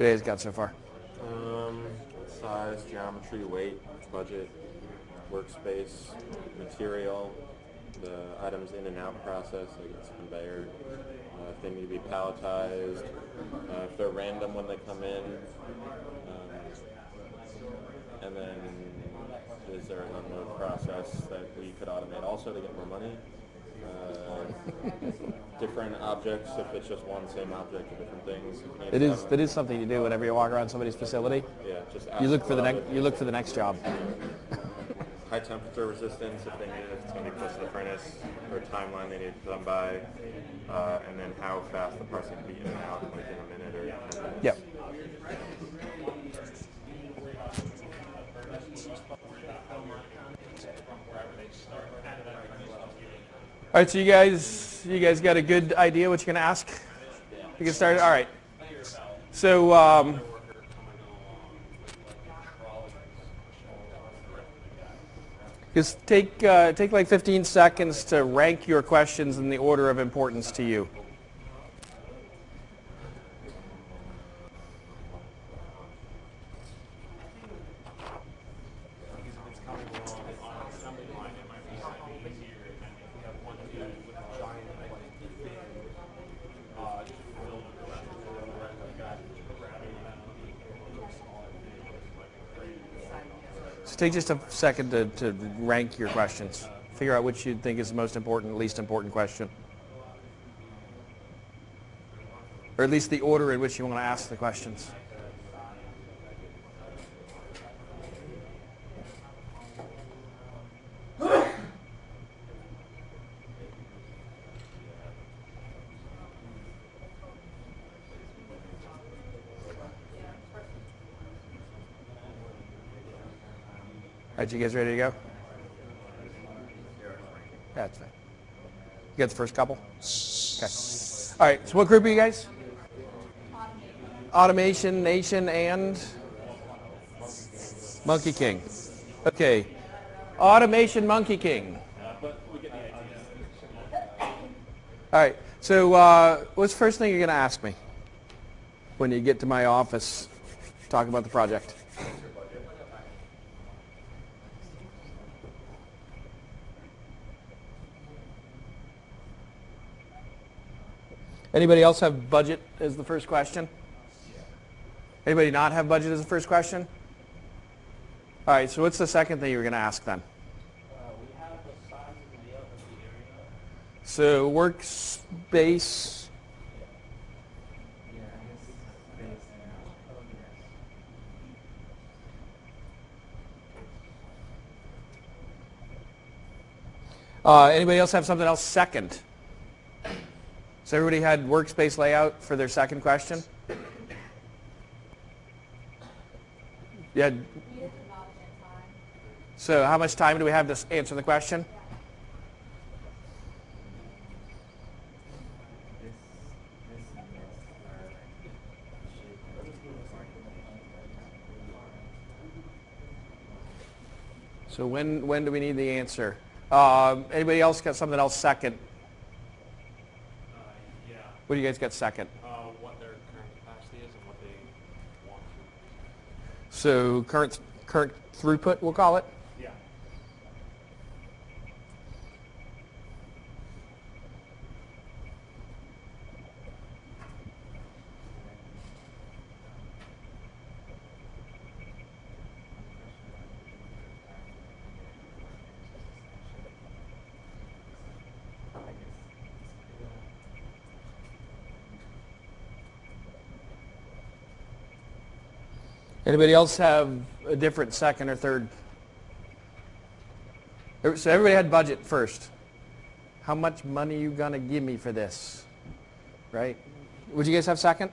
What you got so far? Um, size, geometry, weight, budget, workspace, material, the items in and out process, like it's conveyor, uh, if they need to be palletized, uh, if they're random when they come in, um, and then is there an unload process that we could automate also to get more money? Uh, different objects, if it's just one same object or different things. if you need That to is that is something you do whenever you walk around somebody's facility. Yeah, just You look for the next you look for the next job. high temperature resistance if they need it, if it's going to be close to the furnace, or timeline they need to come by, uh, and then how fast the parts can be in and out, like in a minute or 10 minutes. Yep. All right, so you guys, you guys got a good idea what you're gonna ask? To get started. All right. So, um, just take uh, take like 15 seconds to rank your questions in the order of importance to you. Take just a second to, to rank your questions. Figure out which you think is the most important, least important question. Or at least the order in which you want to ask the questions. All right, you guys ready to go? That's fine. You got the first couple? Okay. All right, so what group are you guys? Automation, Nation, and Monkey King. Okay. Automation Monkey King. All right, so uh, what's the first thing you're going to ask me when you get to my office talking about the project? Anybody else have budget as the first question? Anybody not have budget as the first question? All right, so what's the second thing you're going to ask then? So workspace, uh, anybody else have something else second? So everybody had workspace layout for their second question? Yeah. So how much time do we have to answer the question? So when, when do we need the answer? Um, anybody else got something else second? What do you guys got second? uh, what their current capacity is and what they want to. So current, current throughput, we'll call it? Yeah. Anybody else have a different second or third? So everybody had budget first. How much money you gonna give me for this? Right? Would you guys have second?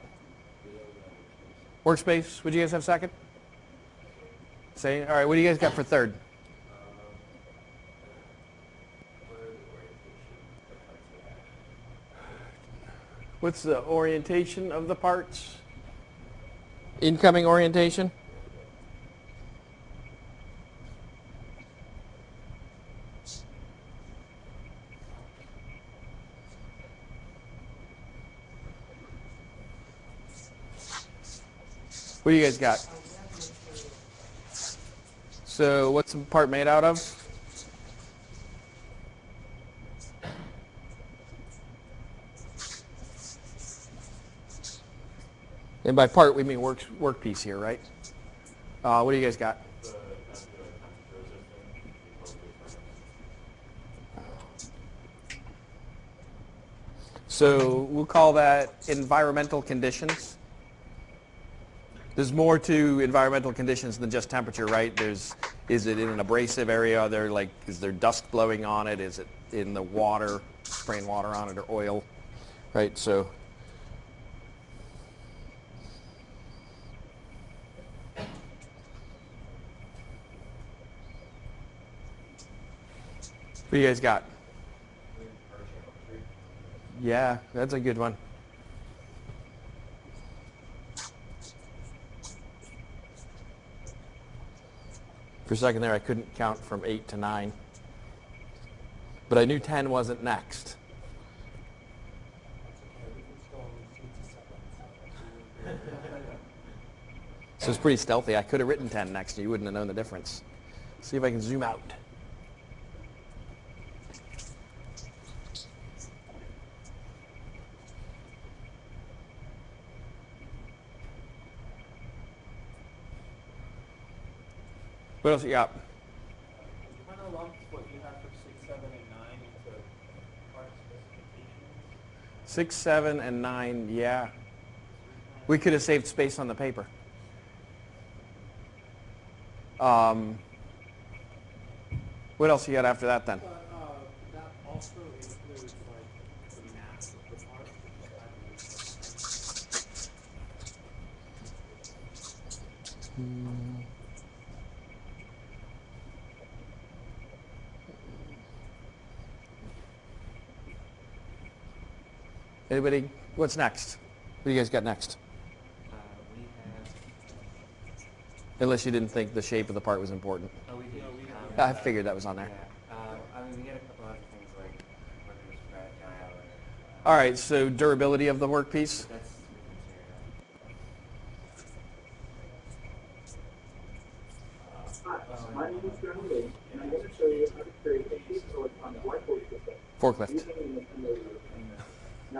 Workspace, would you guys have second? Say, all right, what do you guys got for third? What's the orientation of the parts? Incoming orientation? What do you guys got? So what's the part made out of? And by part, we mean work, work piece here, right? Uh, what do you guys got? So we'll call that environmental conditions. There's more to environmental conditions than just temperature, right? There's, is it in an abrasive area? Are there like, is there dust blowing on it? Is it in the water, spraying water on it or oil? Right, so. What do you guys got? Yeah, that's a good one. For a second there, I couldn't count from 8 to 9. But I knew 10 wasn't next. So it's pretty stealthy. I could have written 10 next, and you wouldn't have known the difference. See if I can zoom out. What else you got? kind of lumped what you have six, seven, and nine into part specifications. Six, seven, and nine, yeah. We could have saved space on the paper. Um, what else you got after that then? But, uh, that also includes like the mass of the part, which I believe. Anybody? What's next? What do you guys got next? Uh, we have, Unless you didn't think the shape of the part was important. oh, we do. um, I figured that was on there. Yeah, uh, I mean, we had a couple other things like whether it's. All right, so durability of the workpiece. That's with Hi, my name is John Lee, and I'm going to show you how to create a sheet electronic whiteboard system Forklift.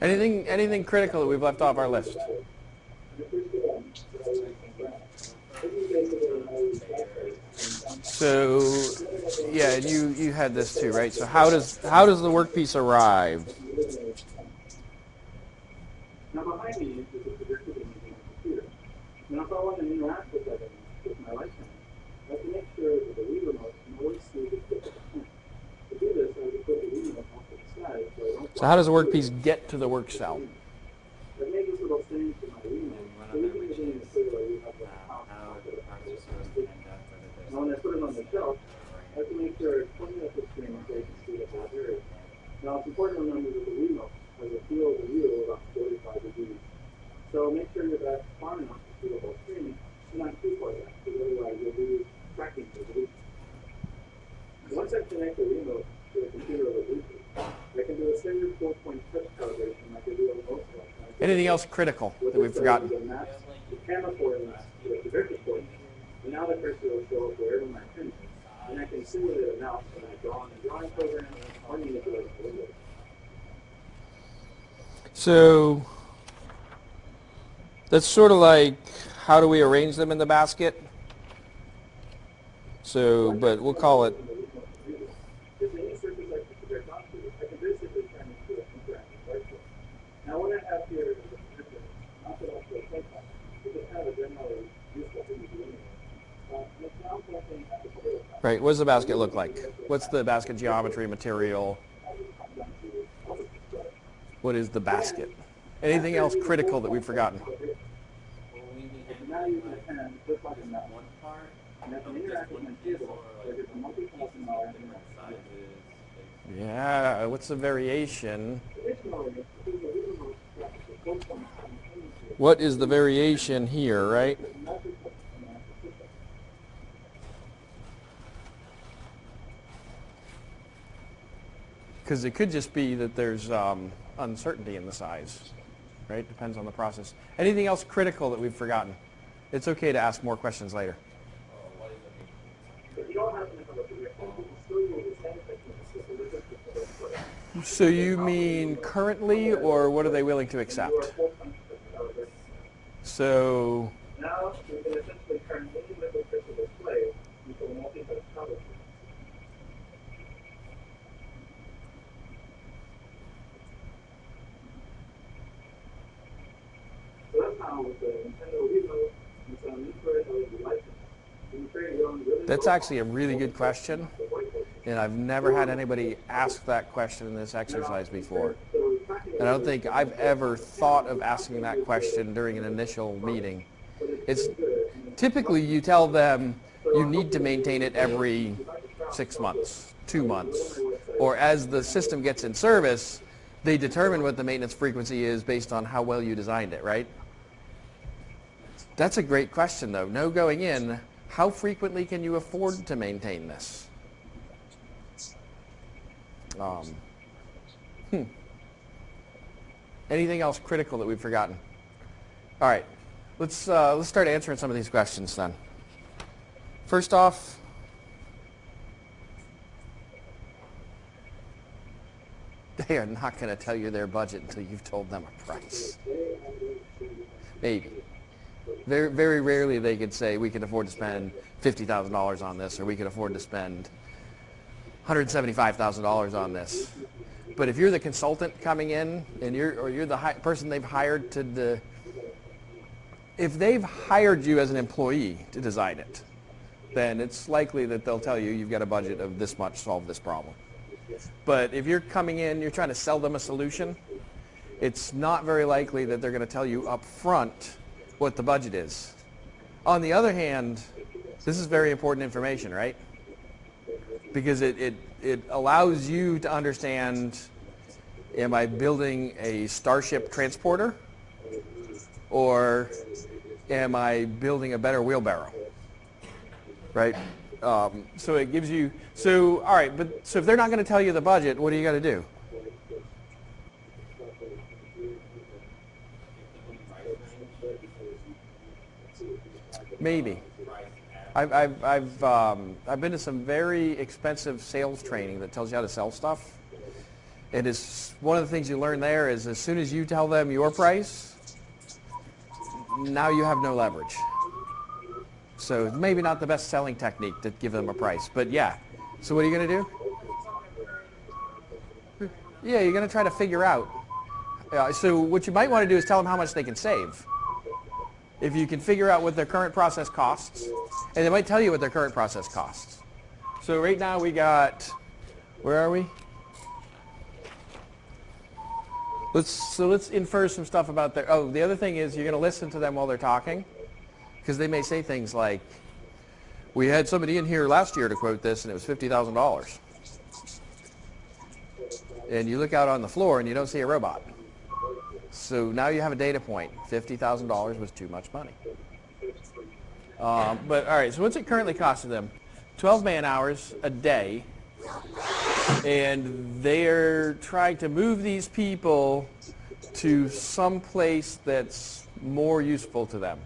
Anything, anything critical that we've left off our list? So, yeah, you, you had this too, right? So how does, how does the workpiece arrive? Now behind me is the projector image on the computer. Now if I want to interact with that image with my camera, I have to make sure that the Wii remote can always see the tip of the pen. To do this, I have to put the Wii remote off to the side so how does the workpiece get to the work cell? You you the the the when I put it on the shelf, I have to make sure it's at the screen so I can see the whole area. Now it's important to remember that the remote has a field of view of about 45 degrees. So make sure you're back far enough to see the whole screen, and not too far back, because otherwise you'll lose tracking resolution. Once I connect the remote to the computer over Bluetooth, I can do a standard four-point touch calibration like I do on most Anything else critical what that we've forgotten? is it maps the camera coordinates to the projector coordinates. And now the cursor will show up wherever my pin is. And I can simulate a mouse when I draw in the drawing program or manipulate the window. So that's sort of like how do we arrange them in the basket? So, but we'll call it If any surface I can project onto, I can basically turn into an interactive whiteboard. Now what I have here is a projector mounted onto a plate top, which is kind of a generally useful thing to do anyway. Uh, and it's now pointing at the potato top. Right. What does the basket look like? What's the basket geometry, material? What is the basket? Anything else critical that we've forgotten? Yeah, what's the variation? What is the variation here, right? Message and answer system. Because it could just be that there's um, uncertainty in the size, right? Depends on the process. Anything else critical that we've forgotten? It's okay to ask more questions later. So you mean currently, or what are they willing to accept? So, Now, you can essentially turn any liquid crystal display into a multi-touch television. So that's how with the Nintendo Wii and some infrared LED lighting, you can create your own really that's actually a really good question, and I've never had anybody ask that question in this exercise before. And I don't think I've ever thought of asking that question during an initial meeting. It's typically you tell them you need to maintain it every six months, two months, or as the system gets in service, they determine what the maintenance frequency is based on how well you designed it, right? That's a great question though. No going in, how frequently can you afford to maintain this? Um, hmm. Anything else critical that we've forgotten? All right, let's uh, let's start answering some of these questions then. First off, they are not going to tell you their budget until you've told them a price. Maybe. Very very rarely they could say we can afford to spend fifty thousand dollars on this, or we can afford to spend one hundred seventy-five thousand dollars on this. But if you're the consultant coming in and you're, or you're the person they've hired to the, if they've hired you as an employee to design it, then it's likely that they'll tell you you've got a budget of this much, solve this problem. But if you're coming in, you're trying to sell them a solution, it's not very likely that they're going to tell you up front what the budget is. On the other hand, this is very important information, right? because it, it, it allows you to understand, am I building a Starship transporter or am I building a better wheelbarrow? Right? Um, so it gives you, so all right, but so if they're not going to tell you the budget, what do you got to do? Maybe. I've, I've, I've, um, I've been to some very expensive sales training that tells you how to sell stuff. And it's one of the things you learn there is as soon as you tell them your price, now you have no leverage. So maybe not the best selling technique to give them a price, but yeah. So what are you going to do? Yeah, you're going to try to figure out. Uh, so what you might want to do is tell them how much they can save if you can figure out what their current process costs, and they might tell you what their current process costs. So right now we got, where are we? Let's, so let's infer some stuff about their, oh, the other thing is you're going to listen to them while they're talking, because they may say things like, we had somebody in here last year to quote this, and it was $50,000. And you look out on the floor and you don't see a robot. So now you have a data point. $50,000 was too much money. Um, but all right, so what's it currently costing them? 12 man hours a day. And they're trying to move these people to some place that's more useful to them.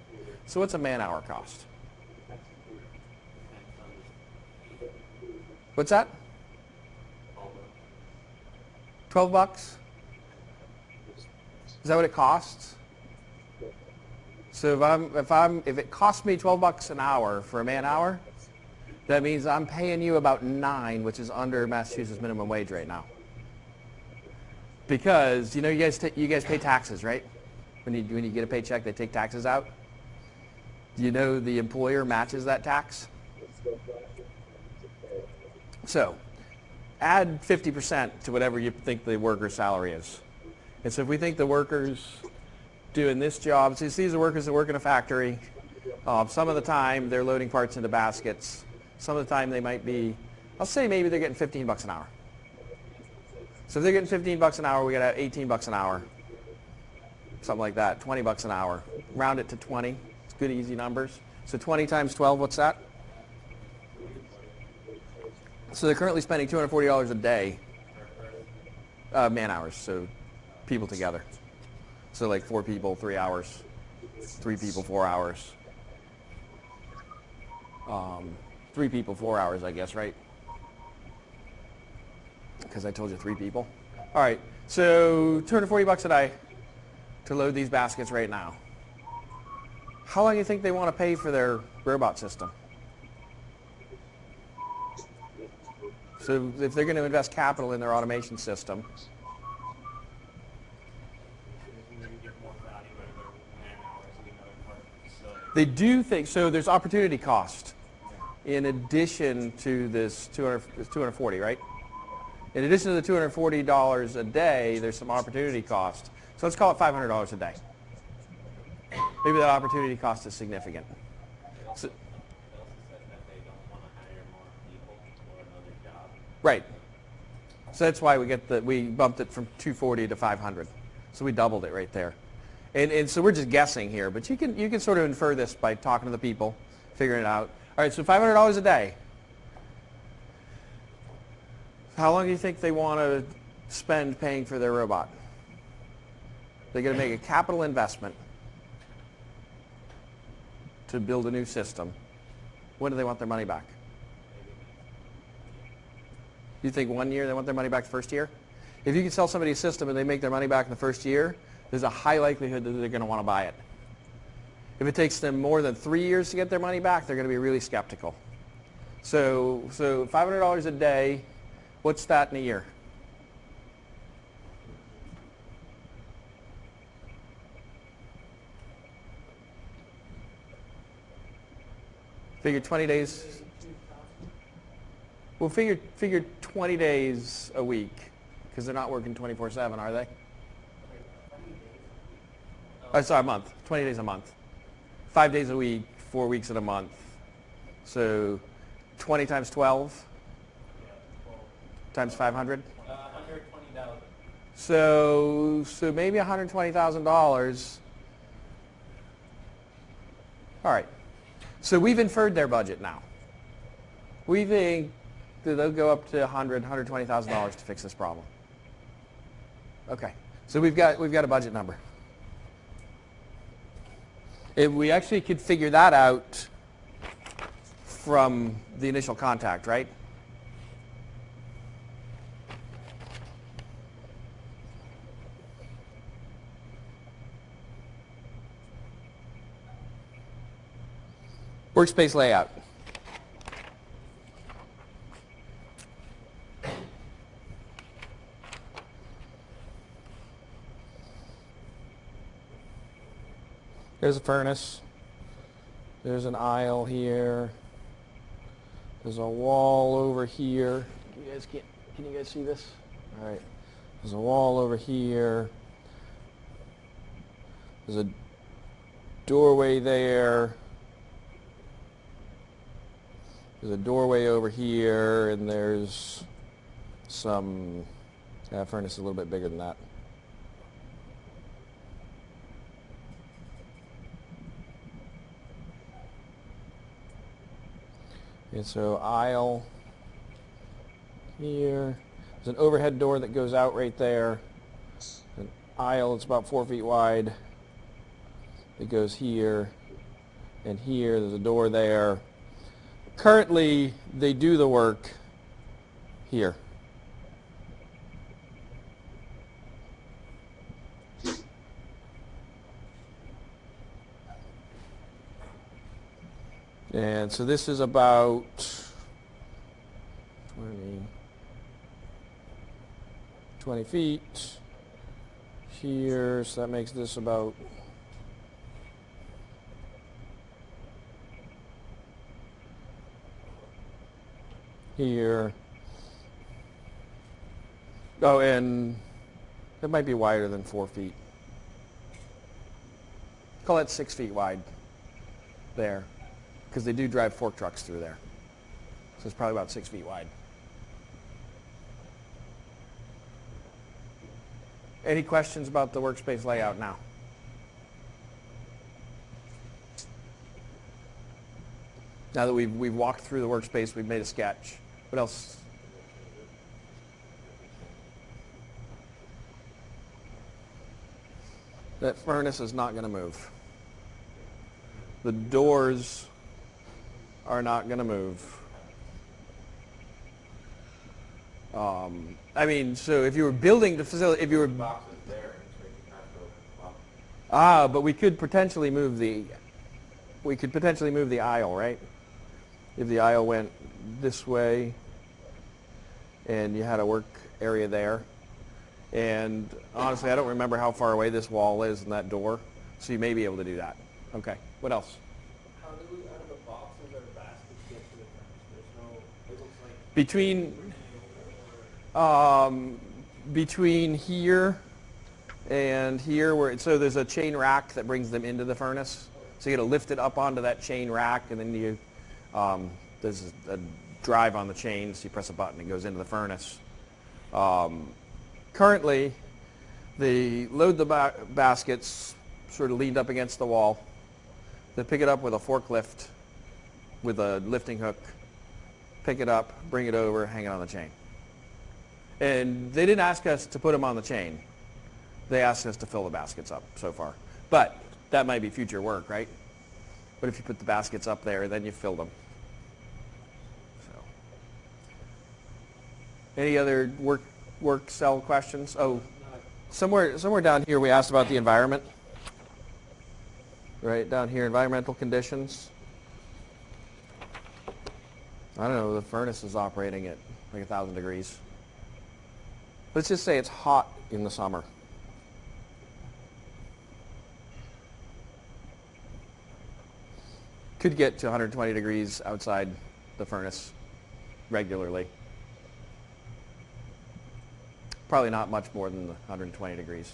So what's a man hour cost? What's that? 12 bucks? Is that what it costs? So if I'm if I'm if it costs me 12 bucks an hour for a man hour, that means I'm paying you about 9, which is under Massachusetts minimum wage right now. Because you know you guys you guys pay taxes, right? When you when you get a paycheck, they take taxes out. Do you know the employer matches that tax? So, add 50% to whatever you think the worker's salary is. And so if we think the workers doing this job, so these are workers that work in a factory, Um, some of the time they're loading parts into baskets. Some of the time they might be, I'll say maybe they're getting 15 bucks an hour. So if they're getting 15 bucks an hour, we got 18 bucks an hour. Something like that, 20 bucks an hour. Round it to 20. It's good easy numbers. So 20 times 12, what's that? So they're currently spending $240 a day, uh, man hours, so people together. So like four people, three hours, three people, four hours. Um, three people, four hours, I guess, right? Because I told you three people. All right, so 240 bucks a day to load these baskets right now. How long do you think they want to pay for their robot system? So if they're going to invest capital in their automation system, Maybe get more value out of their man hours in another part of the facility. They do think, so there's opportunity cost in addition to this 200, it's 240, right? In addition to the $240 a day, there's some opportunity cost. So let's call it $500 a day. Maybe that opportunity cost is significant. So. Right. So that's why we get the we bumped it from 240 to 500. So we doubled it right there. And and so we're just guessing here, but you can you can sort of infer this by talking to the people, figuring it out. All right, so $500 a day. How long do you think they want to spend paying for their robot? They're going to make a capital investment to build a new system. When do they want their money back? You think one year they want their money back the first year? If you can sell somebody a system and they make their money back in the first year, there's a high likelihood that they're going to want to buy it. If it takes them more than three years to get their money back, they're going to be really skeptical. So, so $500 a day, what's that in a year? Figure 20 days. Well, figure figure 20 days a week because they're not working 24/7, are they? Oh, sorry, a month. 20 days a month. Five days a week, four weeks in a month. So 20 times 12 times 500. Uh, hundred twenty thousand. So so maybe $120,000. All right. So we've inferred their budget now. We think that they'll go up to 100, 120,000 dollars to fix this problem. Okay. So we've got we've got a budget number. If we actually could figure that out from the initial contact, right? Workspace layout. There's a furnace. There's an aisle here. There's a wall over here. Can You guys can can you guys see this? All right. There's a wall over here. There's a doorway there. There's a doorway over here, and there's some, yeah, furnace is a little bit bigger than that. And so aisle here. There's an overhead door that goes out right there. An aisle that's about four feet wide. It goes here and here. There's a door there currently they do the work here. And so this is about 20, 20 feet here, so that makes this about here. Oh, and it might be wider than four feet. Call that six feet wide. there, because they do drive fork trucks through there. So it's probably about six feet wide. Any questions about the workspace layout now? Now that we've, we've walked through the workspace, we've made a sketch. What else? That furnace is not going to move. The doors are not going to move. Um, I mean, so if you were building the facility, if you were Boxes there, so you can kind of go up. ah, but we could potentially move the we could potentially move the aisle, right? If the aisle went this way, and you had a work area there, and honestly, I don't remember how far away this wall is and that door, so you may be able to do that. Okay. What else? How do we, out of the boxes or baskets get to the furnace? There's no, it looks like. Between um, between here and here, where so there's a chain rack that brings them into the furnace. So you got to lift it up onto that chain rack, and then you um, there's a, drive on the chain. So you press a button, it goes into the furnace. Um, currently, they load the ba- baskets sort of leaned up against the wall. They pick it up with a forklift with a lifting hook, pick it up, bring it over, hang it on the chain. And they didn't ask us to put them on the chain. They asked us to fill the baskets up so far. But that might be future work, right? What if you put the baskets up there, then you fill them? So. Any other work work cell questions? Oh, somewhere somewhere down here we asked about the environment. Right down here, environmental conditions. I don't know. The furnace is operating at like a thousand degrees. Let's just say it's hot in the summer. Could get to 120 degrees outside the furnace regularly. Probably not much more than the 120 degrees.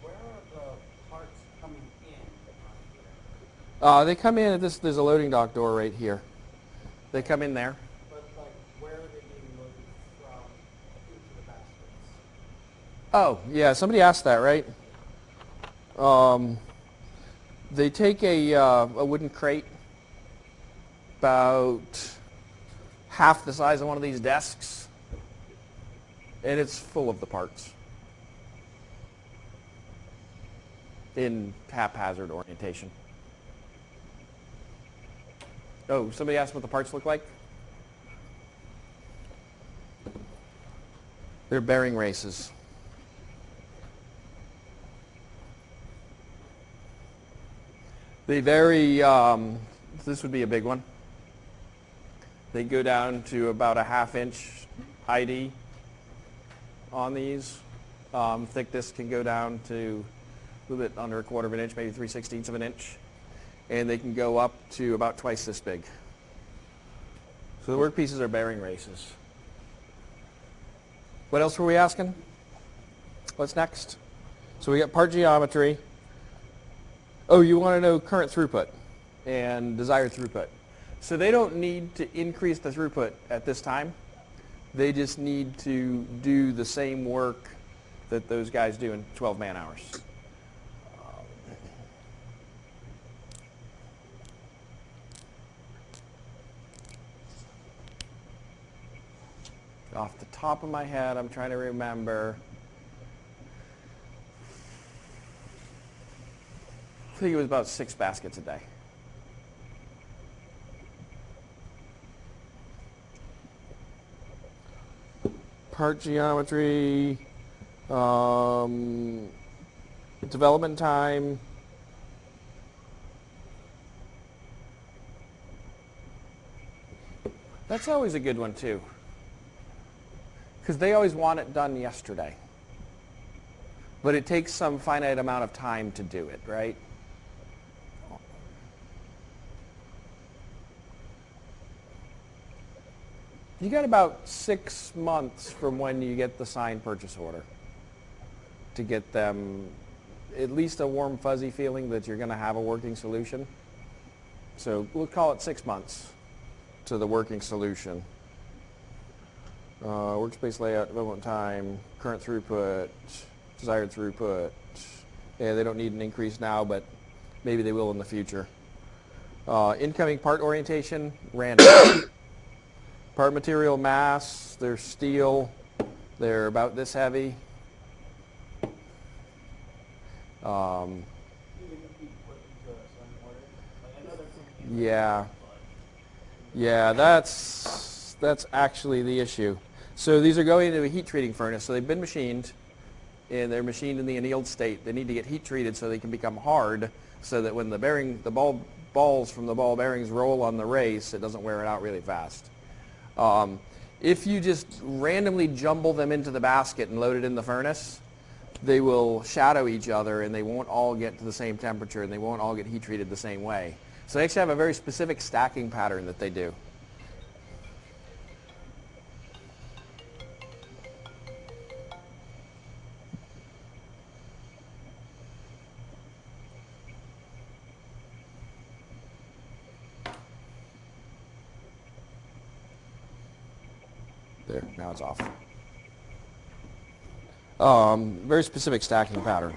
Where are the parts coming in? Uh, they come in at this, there's a loading dock door right here. They come in there. But like, where are they being loaded from into the baskets? Oh, yeah, somebody asked that, right? Um, they take a, uh, a wooden crate about half the size of one of these desks, and it's full of the parts in haphazard orientation. Oh, somebody asked what the parts look like? They're bearing races. They vary, um, this would be a big one. They go down to about a half inch ID on these. Um, thickness can go down to a little bit under a quarter of an inch, maybe 3 sixteenths of an inch. And they can go up to about twice this big. So the workpieces are bearing races. What else were we asking? What's next? So we got part geometry. Oh, you want to know current throughput and desired throughput. So they don't need to increase the throughput at this time. They just need to do the same work that those guys do in 12 man hours. Off the top of my head, I'm trying to remember. I think it was about six baskets a day. Part geometry, um, development time. That's always a good one too. Because they always want it done yesterday. But it takes some finite amount of time to do it, right? You got about six months from when you get the signed purchase order to get them at least a warm fuzzy feeling that you're going to have a working solution. So we'll call it six months to the working solution. Uh, workspace layout, development time, current throughput, desired throughput. Yeah, they don't need an increase now, but maybe they will in the future. Uh, incoming part orientation, random. part material mass, they're steel. They're about this heavy. Um. Yeah. Yeah, that's that's actually the issue. So these are going into a heat treating furnace. So they've been machined, and they're machined in the annealed state. They need to get heat treated so they can become hard, so that when the bearing, the ball balls from the ball bearings roll on the race, it doesn't wear it out really fast. Um, if you just randomly jumble them into the basket and load it in the furnace, they will shadow each other and they won't all get to the same temperature and they won't all get heat treated the same way. So they actually have a very specific stacking pattern that they do. Um, very specific stacking pattern.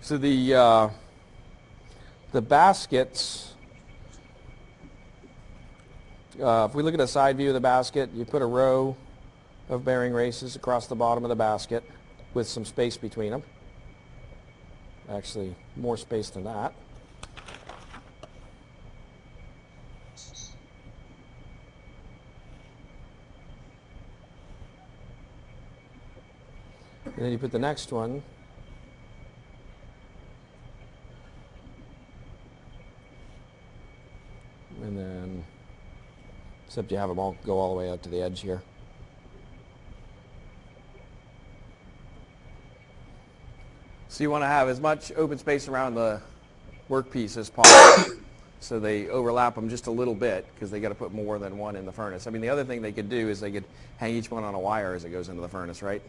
So the uh, the baskets. Uh, if we look at a side view of the basket, you put a row of bearing races across the bottom of the basket with some space between them. Actually, more space than that. And then you put the next one. And then, except you have them all go all the way out to the edge here. So you want to have as much open space around the workpiece as possible. so they overlap them just a little bit because they got to put more than one in the furnace. I mean, the other thing they could do is they could hang each one on a wire as it goes into the furnace, right?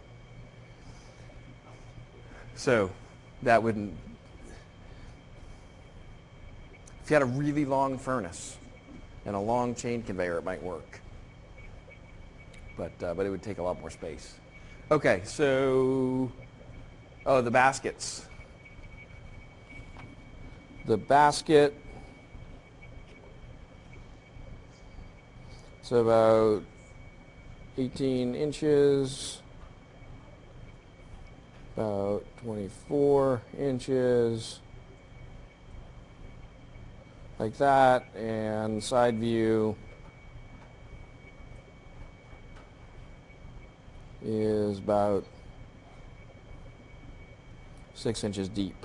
So that wouldn't, if you had a really long furnace and a long chain conveyor, it might work. But, uh, but it would take a lot more space. Okay, so, oh, the baskets. The basket, so about 18 inches about 24 inches like that and side view is about six inches deep.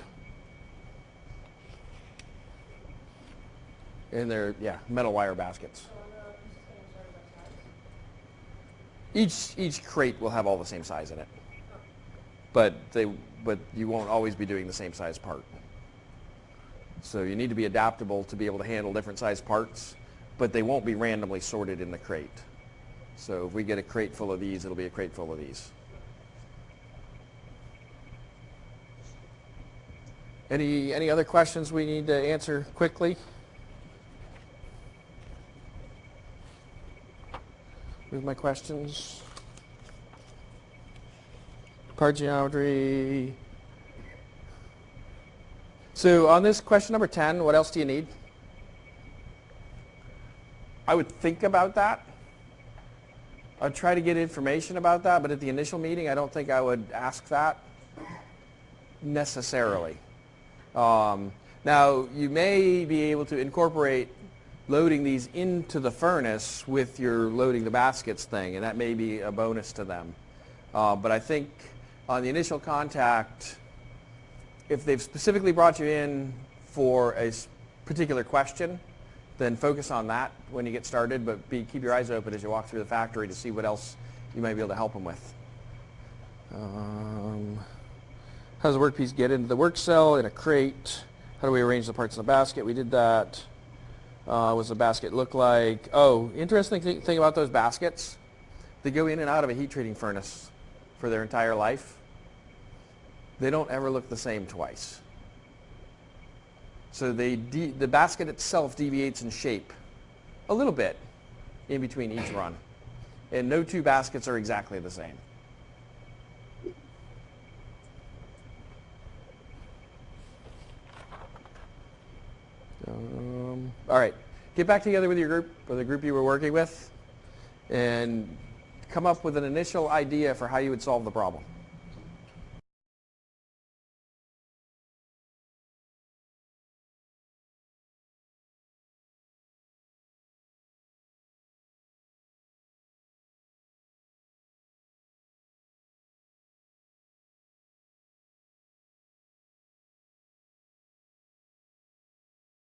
And they're yeah metal wire baskets. Each each crate will have all the same size in it but they but you won't always be doing the same size part. So you need to be adaptable to be able to handle different size parts, but they won't be randomly sorted in the crate. So if we get a crate full of these, it'll be a crate full of these. Any any other questions we need to answer quickly? With my questions. Part geometry. So on this question number 10, what else do you need? I would think about that. I'd try to get information about that, but at the initial meeting, I don't think I would ask that necessarily. Um, now, you may be able to incorporate loading these into the furnace with your loading the baskets thing, and that may be a bonus to them. Uh, but I think on the initial contact, if they've specifically brought you in for a particular question, then focus on that when you get started, but be, keep your eyes open as you walk through the factory to see what else you might be able to help them with. Um, how does the workpiece get into the work cell in a crate? How do we arrange the parts in the basket? We did that. Uh, what does the basket look like? Oh, interesting th thing about those baskets. They go in and out of a heat treating furnace for their entire life. They don't ever look the same twice. So the basket itself deviates in shape a little bit in between each run. And no two baskets are exactly the same. Um, all right, get back together with your group, or the group you were working with, and come up with an initial idea for how you would solve the problem.